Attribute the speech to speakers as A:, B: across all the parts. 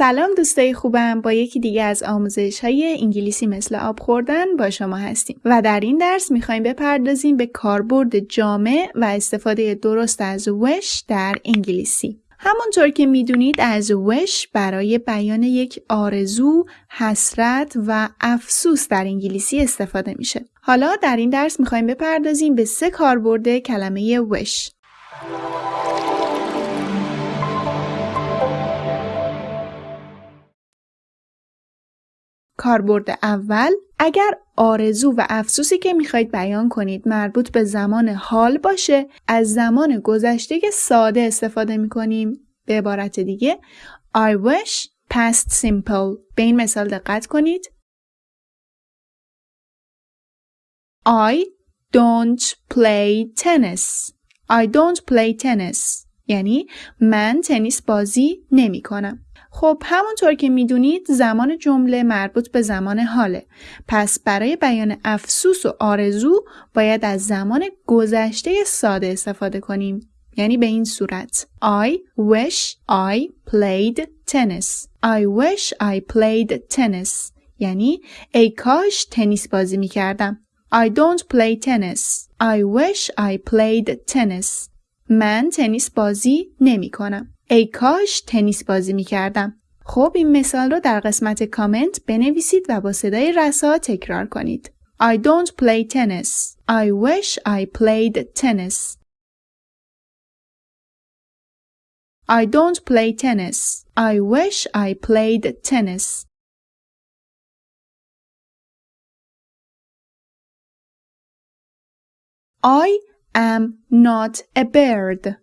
A: سلام دوستای خوبم با یکی دیگه از آموزش های انگلیسی مثل آب خوردن با شما هستیم و در این درس می‌خوایم بپردازیم به کاربرد جامع و استفاده درست از وش در انگلیسی همونطور که می‌دونید از وش برای بیان یک آرزو، حسرت و افسوس در انگلیسی استفاده میشه. حالا در این درس می‌خوایم بپردازیم به سه کاربرد کلمه وش. کاربرد اول اگر آرزو و افسوسی که می‌خواید بیان کنید مربوط به زمان حال باشه از زمان گذشته ساده استفاده می‌کنیم. به عبارت دیگه I wish past simple. به این مثال دقت کنید. I don't play tennis. I don't play tennis. یعنی من تنیس بازی نمی کنم. خب همونطور که می‌دونید زمان جمله مربوط به زمان حاله. پس برای بیان افسوس و آرزو باید از زمان گذشته ساده استفاده کنیم. یعنی به این صورت I wish I played tennis. I wish I played tennis. یعنی ای کاش تنیس بازی می کردم. I don't play tennis. I wish I played tennis. من تنیس بازی نمی کنم. ای کاش تنیس بازی می کردم. خب این مثال رو در قسمت کامنت بنویسید و با صدای رسا تکرار کنید. I don't play tennis. I wish I played tennis. I don't play tennis. I wish I played tennis. I am not a bird.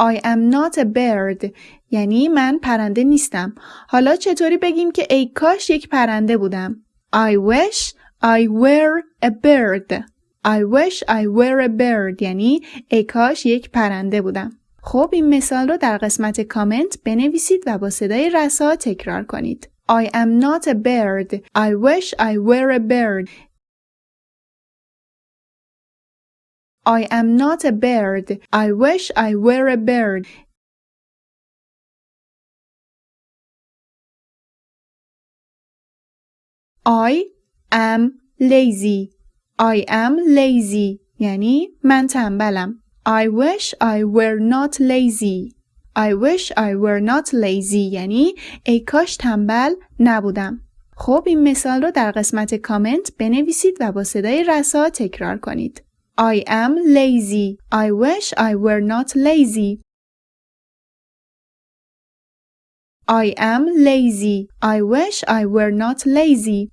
A: I am not a bird یعنی من پرنده نیستم. حالا چطوری بگیم که ای کاش یک پرنده بودم؟ I wish I were a bird. I wish I were a bird یعنی ای کاش یک پرنده بودم. خب این مثال رو در قسمت کامنت بنویسید و با صدای رسا تکرار کنید. I am not a bird. I wish I were a bird. I am not a bird. I wish I were a bird. I am lazy. I am lazy. یعنی من تنبلم. I wish I were not lazy. I wish I were not lazy یعنی ای کاش تنبل نبودم. خب این مثال رو در قسمت کامنت بنویسید و با صدای رسا تکرار کنید. I am lazy. I wish I were not lazy. I am lazy. I wish I were not lazy.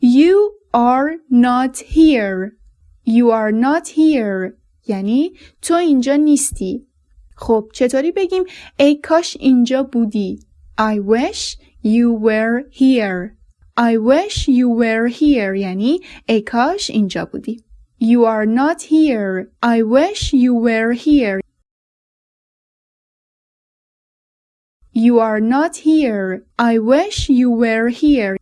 A: You are not here. You are not here. یعنی تو اینجا نیستی. خب چطوری بگیم ای کاش اینجا بودی؟ I wish You were here. I wish you were here یعنی ای کاش اینجا بودی. You are not here. I wish you were here. You are not here. I wish you were here.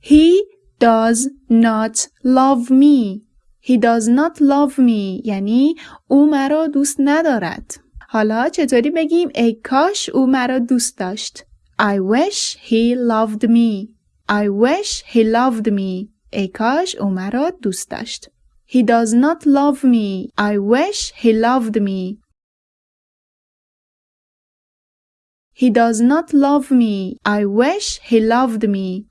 A: He does not love me. He does not love me یعنی او مرا دوست ندارد. حالا چطوری بگیم ای کاش او مرا دوست داشت؟ I wish he loved me. I wish he loved me. ای کاش او مرا دوست داشت. He does not love me. I wish he loved me. He does not love me. I wish he loved me.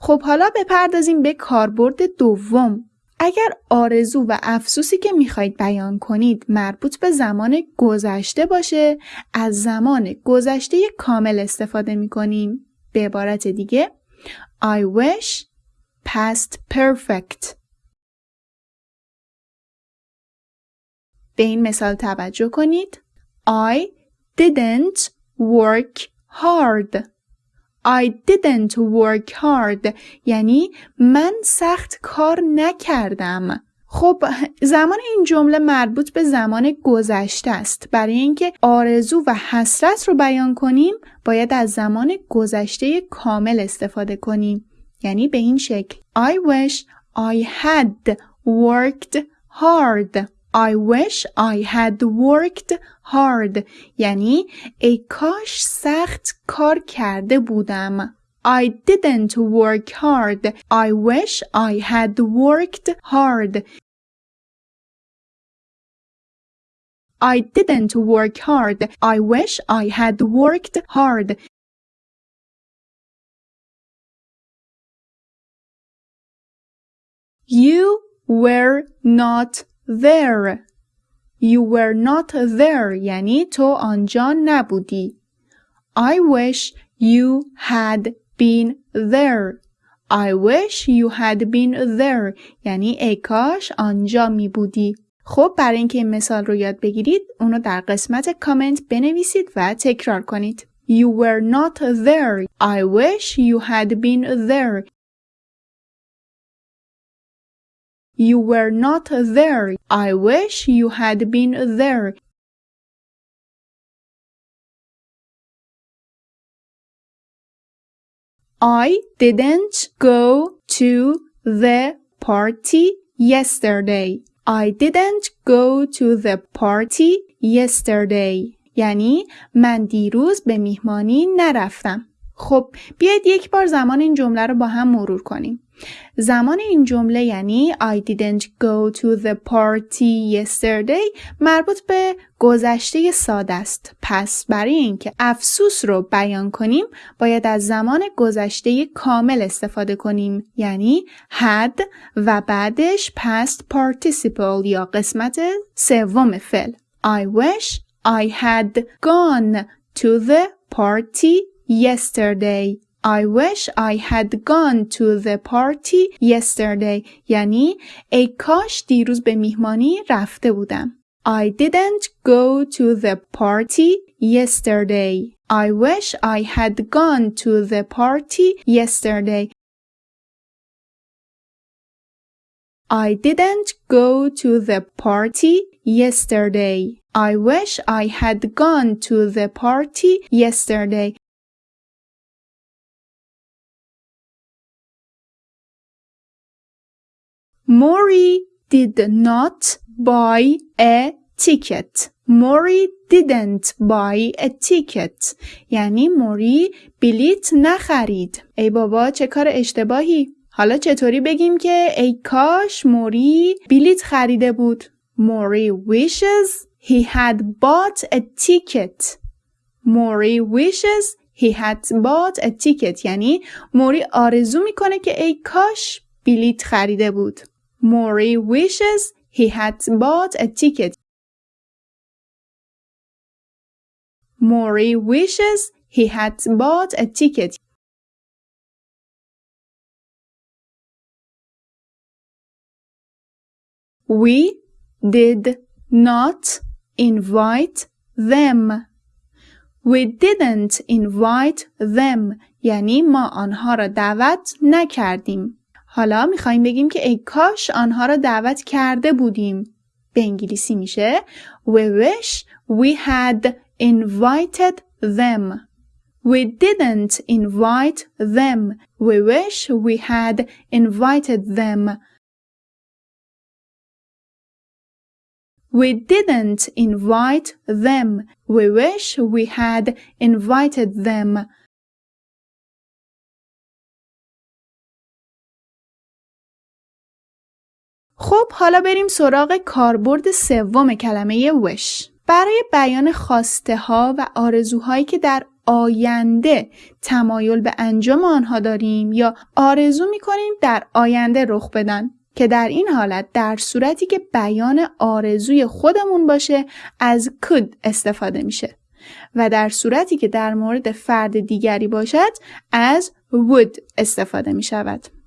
A: خب حالا بپردازیم به کاربرد دوم. اگر آرزو و افسوسی که می‌خواید بیان کنید مربوط به زمان گذشته باشه از زمان گذشته کامل استفاده می‌کنیم. به عبارت دیگه I wish past perfect. به این مثال توجه کنید. I didn't work hard. I didn't work hard. یعنی من سخت کار نکردم. خب زمان این جمله مربوط به زمان گذشته است. برای اینکه آرزو و حسرت رو بیان کنیم باید از زمان گذشته کامل استفاده کنیم. یعنی به این شکل. I wish I had worked hard. I wish I had worked hard یعنی ای کاش سخت کار کرده بودم I didn't work hard. I wish I had worked hard. I didn't work hard. I wish I had worked hard. You were not there. You were not there یعنی تو آنجا نبودی. I wish you had been there. I wish you had been there. یعنی ای کاش آنجا می بودی. خب برای اینکه این مثال رو یاد بگیرید اونو در قسمت کامنت بنویسید و تکرار کنید. You were not there. I wish you had been there. You were not there. I wish you had been there. I didn't go to the party yesterday. I didn't go to the party yesterday. یعنی من دیروز به میهمانی نرفتم. خب بیاید یک بار زمان این جمله رو با هم مرور کنیم. زمان این جمله یعنی I didn't go to the party yesterday مربوط به گذشته ساده است. پس برای اینکه افسوس رو بیان کنیم باید از زمان گذشته کامل استفاده کنیم یعنی had و بعدش past participle یا قسمت سوم فعل. I wish I had gone to the party yesterday. I wish I had gone to the party yesterday. یعنی ای کاش دیروز به میهمانی رفته بودم. I didn't go to the party yesterday. I wish I had gone to the party yesterday. I didn't go to the party yesterday. I wish I had gone to the party yesterday. Mori did not buy a ticket. Mori didn't buy a ticket. یعنی موری بلیت نخرید. ای بابا چه کار اشتباهی. حالا چطوری بگیم که ای کاش موری بلیت خریده بود. موری wishes he had bought a ticket. موری wishes he had bought a ticket. یعنی موری آرزو می‌کنه که ای کاش بلیت خریده بود. Maury wishes he had bought a ticket. Maury wishes he had bought a ticket. We did not invite them. We didn't invite them. یعنی ما آنها را دعوت نکردیم. حالا می‌خوایم بگیم که ای کاش آنها را دعوت کرده بودیم. به انگلیسی میشه We wish we had invited them. We didn't invite them. We wish we had invited them. We didn't invite them. We wish we had invited them. خب حالا بریم سراغ کاربرد سوم کلمه وش برای بیان خواسته ها و آرزوهایی که در آینده تمایل به انجام آنها داریم یا آرزو می‌کنیم در آینده رخ بدن که در این حالت در صورتی که بیان آرزوی خودمون باشه از could استفاده میشه و در صورتی که در مورد فرد دیگری باشد از would استفاده می شود.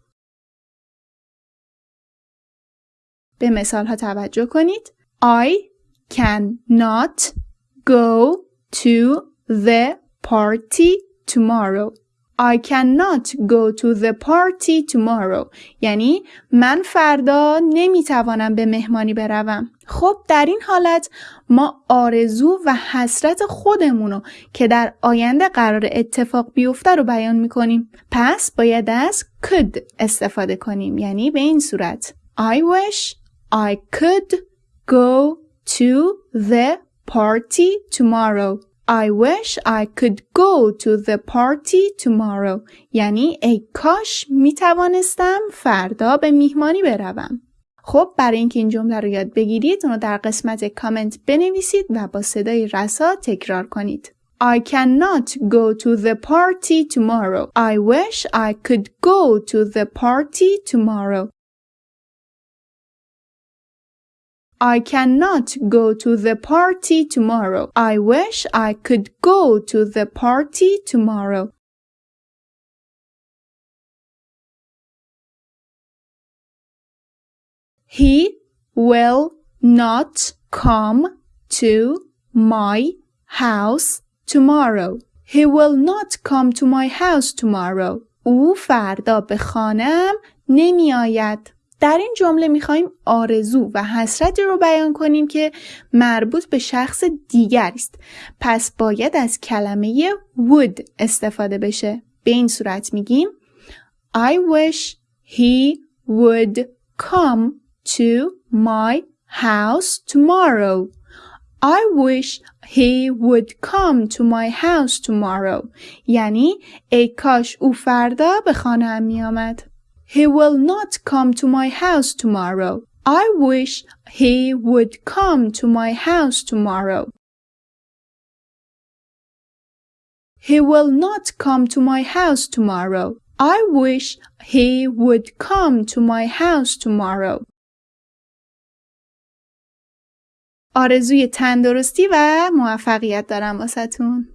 A: به مثال ها توجه کنید. I cannot go to the party tomorrow. I cannot go to the party tomorrow. یعنی من فردا نمی‌توانم به مهمانی بروم. خب در این حالت ما آرزو و حسرت خودمونو که در آینده قرار اتفاق بیفته رو بیان می‌کنیم. پس باید از could استفاده کنیم. یعنی به این صورت. I wish I could go to the party tomorrow I wish I could go to the party tomorrow یعنی ای کاش می توانستم فردا به میهمانی بروم خب برای اینکه این جمله رو یاد بگیرید اونو در قسمت کامنت بنویسید و با صدای رسا تکرار کنید I cannot go to the party tomorrow. I wish I could go to the party tomorrow. I cannot go to the party tomorrow. I wish I could go to the party tomorrow. He will not come to my house tomorrow. He will not come to my house tomorrow. او فردا به خانم نمی آید. در این جمله می‌خوایم آرزو و حسرتی رو بیان کنیم که مربوط به شخص دیگر است. پس باید از کلمه would استفاده بشه. به این صورت میگیم I wish he would come to my house tomorrow. I wish he would come to my house tomorrow. یعنی ای کاش او فردا به خانه می آمد. He will not come to my house tomorrow. I wish he would come to my house tomorrow. He will not come to my house tomorrow. I wish he would come to my house tomorrow. آرزوی تندرستی و موفقیت دارم واسهتون.